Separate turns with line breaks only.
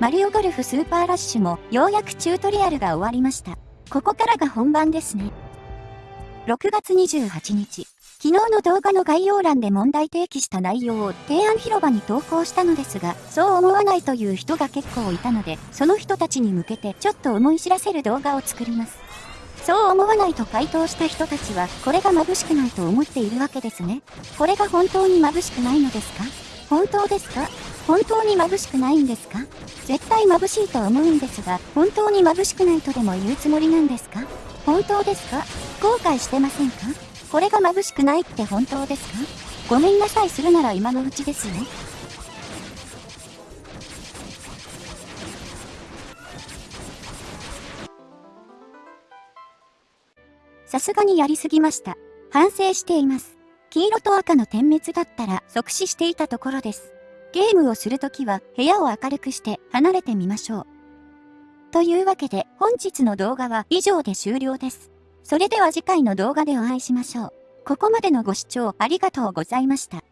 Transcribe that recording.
マリオゴルフスーパーラッシュもようやくチュートリアルが終わりました。ここからが本番ですね。6月28日、昨日の動画の概要欄で問題提起した内容を提案広場に投稿したのですが、そう思わないという人が結構いたので、その人たちに向けてちょっと思い知らせる動画を作ります。そう思わないと回答した人たちは、これが眩しくないと思っているわけですね。これが本当に眩しくないのですか？本当ですか？本当に眩しくないんですか？絶対眩しいと思うんですが、本当に眩しくないとでも言うつもりなんですか？本当ですか？後悔してませんか？これが眩しくないって本当ですか？ごめんなさいするなら今のうちですよ。さすがにやりすぎました。反省しています。黄色と赤の点滅だったら即死していたところです。ゲームをするときは部屋を明るくして離れてみましょう。というわけで本日の動画は以上で終了です。それでは次回の動画でお会いしましょう。ここまでのご視聴ありがとうございました。